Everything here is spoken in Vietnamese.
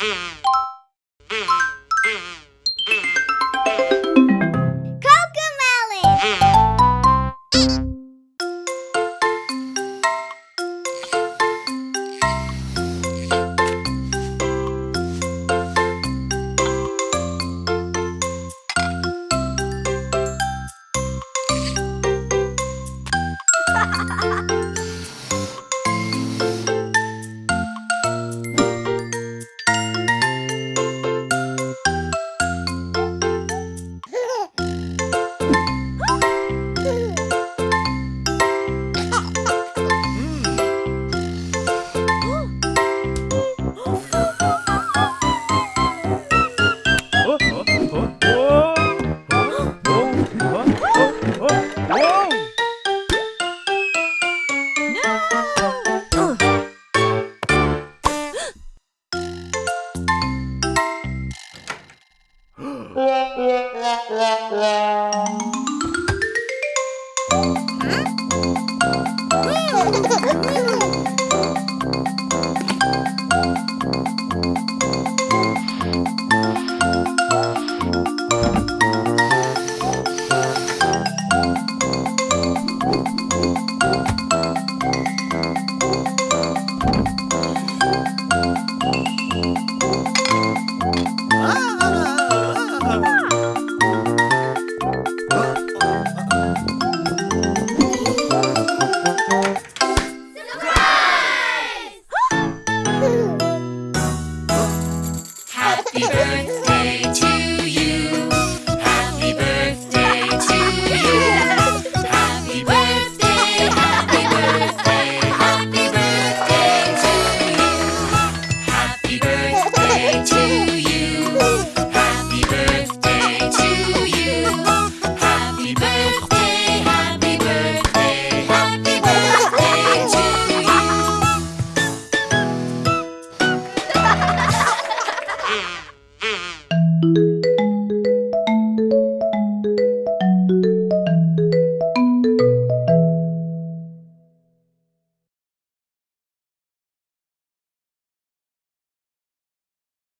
Mm-hmm. Yeah. Happy birthday